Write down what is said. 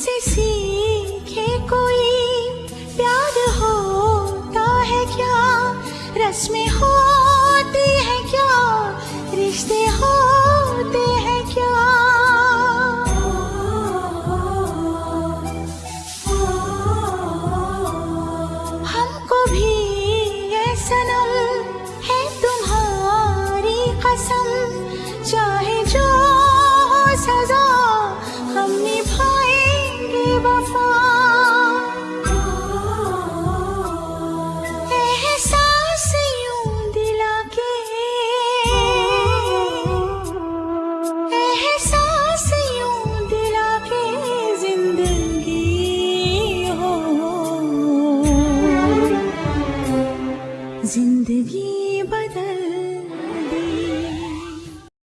से सीखे कोई प्यार होता है क्या? रस्में होती है क्या? रिश्ते हो ज़िंदगी बदल